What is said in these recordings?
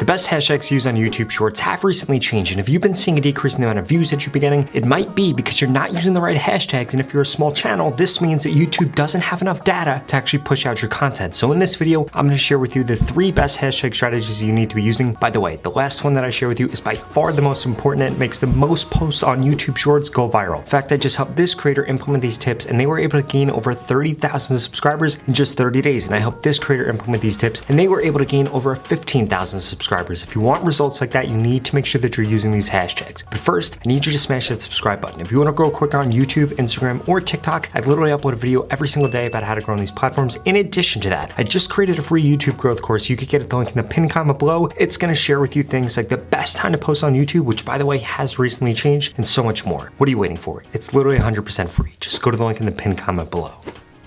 The best hashtags used on YouTube Shorts have recently changed, and if you've been seeing a decrease in the amount of views that you're getting, it might be because you're not using the right hashtags, and if you're a small channel, this means that YouTube doesn't have enough data to actually push out your content. So in this video, I'm gonna share with you the three best hashtag strategies you need to be using. By the way, the last one that I share with you is by far the most important and makes the most posts on YouTube Shorts go viral. In fact, I just helped this creator implement these tips, and they were able to gain over 30,000 subscribers in just 30 days, and I helped this creator implement these tips, and they were able to gain over 15,000 subscribers subscribers. If you want results like that, you need to make sure that you're using these hashtags. But first, I need you to smash that subscribe button. If you want to grow quick on YouTube, Instagram, or TikTok, I've literally uploaded a video every single day about how to grow on these platforms. In addition to that, I just created a free YouTube growth course. You could get it the link in the pinned comment below. It's going to share with you things like the best time to post on YouTube, which by the way has recently changed, and so much more. What are you waiting for? It's literally 100% free. Just go to the link in the pinned comment below.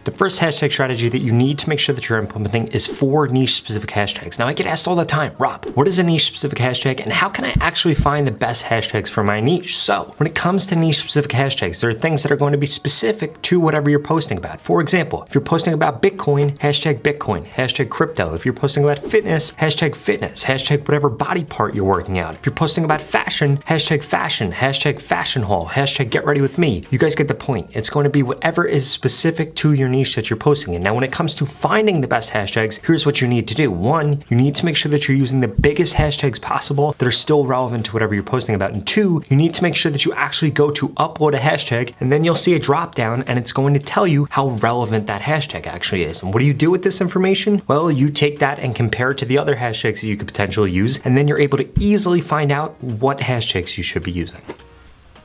The first hashtag strategy that you need to make sure that you're implementing is four niche specific hashtags. Now I get asked all the time, Rob, what is a niche specific hashtag and how can I actually find the best hashtags for my niche? So when it comes to niche specific hashtags, there are things that are going to be specific to whatever you're posting about. For example, if you're posting about Bitcoin, hashtag Bitcoin, hashtag crypto. If you're posting about fitness, hashtag fitness, hashtag whatever body part you're working out. If you're posting about fashion, hashtag fashion, hashtag fashion haul, hashtag get ready with me. You guys get the point. It's going to be whatever is specific to your niche that you're posting in. Now, when it comes to finding the best hashtags, here's what you need to do. One, you need to make sure that you're using the biggest hashtags possible that are still relevant to whatever you're posting about. And two, you need to make sure that you actually go to upload a hashtag and then you'll see a drop down and it's going to tell you how relevant that hashtag actually is. And what do you do with this information? Well, you take that and compare it to the other hashtags that you could potentially use, and then you're able to easily find out what hashtags you should be using.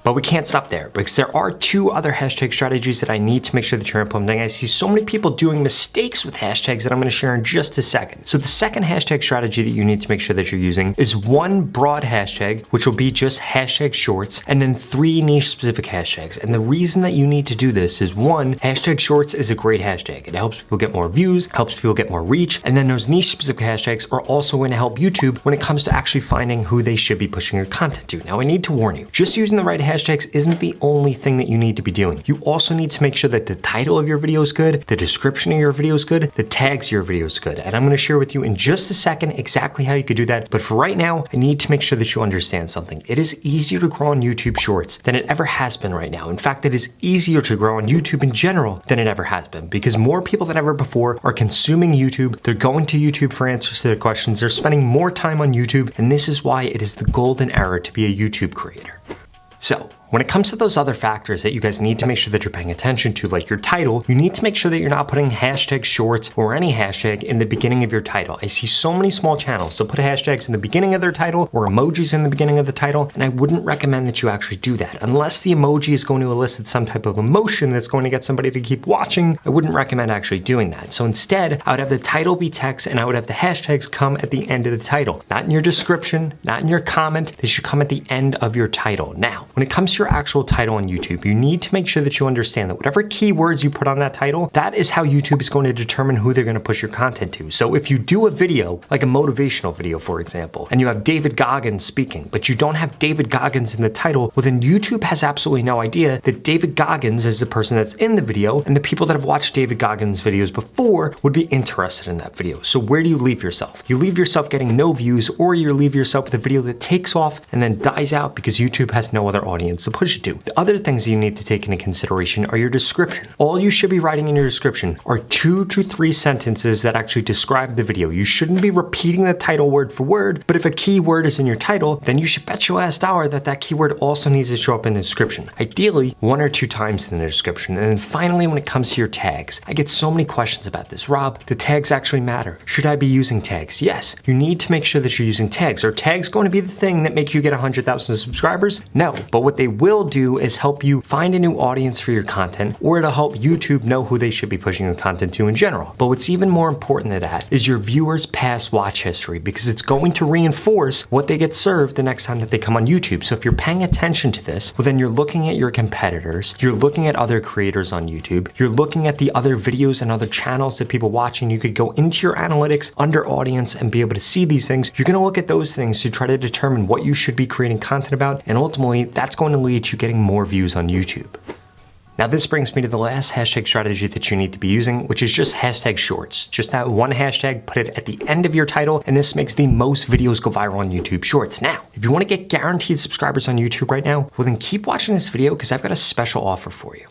But we can't stop there because there are two other hashtag strategies that I need to make sure that you're implementing. I see so many people doing mistakes with hashtags that I'm gonna share in just a second. So the second hashtag strategy that you need to make sure that you're using is one broad hashtag, which will be just hashtag shorts, and then three niche specific hashtags. And the reason that you need to do this is one, hashtag shorts is a great hashtag. It helps people get more views, helps people get more reach, and then those niche specific hashtags are also going to help YouTube when it comes to actually finding who they should be pushing your content to. Now I need to warn you, just using the right hashtag hashtags isn't the only thing that you need to be doing. You also need to make sure that the title of your video is good, the description of your video is good, the tags of your video is good. And I'm gonna share with you in just a second exactly how you could do that. But for right now, I need to make sure that you understand something. It is easier to grow on YouTube Shorts than it ever has been right now. In fact, it is easier to grow on YouTube in general than it ever has been because more people than ever before are consuming YouTube. They're going to YouTube for answers to their questions. They're spending more time on YouTube. And this is why it is the golden era to be a YouTube creator. So when it comes to those other factors that you guys need to make sure that you're paying attention to, like your title, you need to make sure that you're not putting hashtag shorts or any hashtag in the beginning of your title. I see so many small channels, so put hashtags in the beginning of their title or emojis in the beginning of the title, and I wouldn't recommend that you actually do that. Unless the emoji is going to elicit some type of emotion that's going to get somebody to keep watching, I wouldn't recommend actually doing that. So instead, I would have the title be text and I would have the hashtags come at the end of the title. Not in your description, not in your comment, they should come at the end of your title. Now, when it comes to your actual title on YouTube, you need to make sure that you understand that whatever keywords you put on that title, that is how YouTube is going to determine who they're going to push your content to. So if you do a video, like a motivational video, for example, and you have David Goggins speaking, but you don't have David Goggins in the title, well then YouTube has absolutely no idea that David Goggins is the person that's in the video, and the people that have watched David Goggins videos before would be interested in that video. So where do you leave yourself? You leave yourself getting no views, or you leave yourself with a video that takes off and then dies out because YouTube has no other audience to push it to. The other things you need to take into consideration are your description. All you should be writing in your description are two to three sentences that actually describe the video. You shouldn't be repeating the title word for word, but if a keyword is in your title, then you should bet your last dollar that that keyword also needs to show up in the description. Ideally, one or two times in the description. And then finally, when it comes to your tags, I get so many questions about this. Rob, the tags actually matter. Should I be using tags? Yes, you need to make sure that you're using tags. Are tags going to be the thing that make you get 100,000 subscribers? No, but what they will do is help you find a new audience for your content or it'll help YouTube know who they should be pushing your content to in general. But what's even more important than that is your viewers past watch history because it's going to reinforce what they get served the next time that they come on YouTube. So if you're paying attention to this, well then you're looking at your competitors, you're looking at other creators on YouTube, you're looking at the other videos and other channels that people watching. You could go into your analytics under audience and be able to see these things. You're gonna look at those things to try to determine what you should be creating content about and ultimately that's going to lead to getting more views on YouTube. Now this brings me to the last hashtag strategy that you need to be using, which is just hashtag shorts. Just that one hashtag, put it at the end of your title, and this makes the most videos go viral on YouTube Shorts. Now, if you wanna get guaranteed subscribers on YouTube right now, well then keep watching this video because I've got a special offer for you.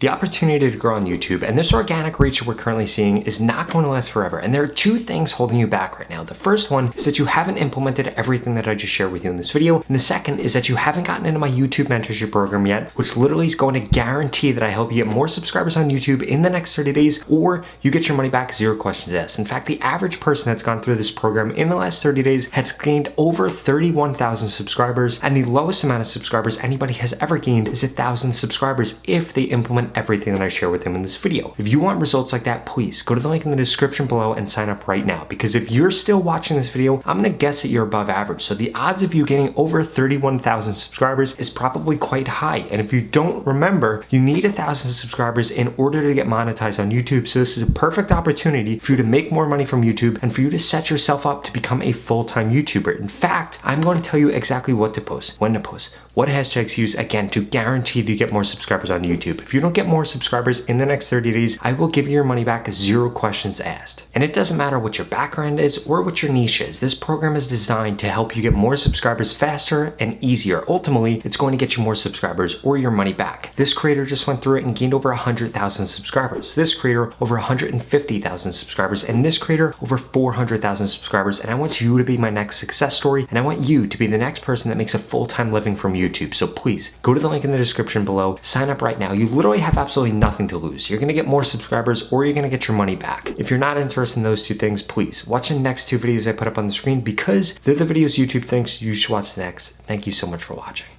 The opportunity to grow on YouTube and this organic reach we're currently seeing is not going to last forever. And there are two things holding you back right now. The first one is that you haven't implemented everything that I just shared with you in this video. And the second is that you haven't gotten into my YouTube mentorship program yet, which literally is going to guarantee that I help you get more subscribers on YouTube in the next 30 days, or you get your money back zero questions asked. In fact, the average person that's gone through this program in the last 30 days has gained over 31,000 subscribers. And the lowest amount of subscribers anybody has ever gained is a thousand subscribers if they implement everything that I share with him in this video. If you want results like that, please go to the link in the description below and sign up right now. Because if you're still watching this video, I'm gonna guess that you're above average. So the odds of you getting over 31,000 subscribers is probably quite high. And if you don't remember, you need a thousand subscribers in order to get monetized on YouTube. So this is a perfect opportunity for you to make more money from YouTube and for you to set yourself up to become a full-time YouTuber. In fact, I'm going to tell you exactly what to post, when to post, what hashtags use, again, to guarantee that you get more subscribers on YouTube. If you don't get more subscribers in the next 30 days, I will give you your money back zero questions asked. And it doesn't matter what your background is or what your niche is. This program is designed to help you get more subscribers faster and easier. Ultimately, it's going to get you more subscribers or your money back. This creator just went through it and gained over 100,000 subscribers. This creator over 150,000 subscribers and this creator over 400,000 subscribers. And I want you to be my next success story and I want you to be the next person that makes a full-time living from YouTube. So please go to the link in the description below, sign up right now. You literally have absolutely nothing to lose. You're gonna get more subscribers or you're gonna get your money back. If you're not interested in those two things, please watch the next two videos I put up on the screen because they're the videos YouTube thinks you should watch next. Thank you so much for watching.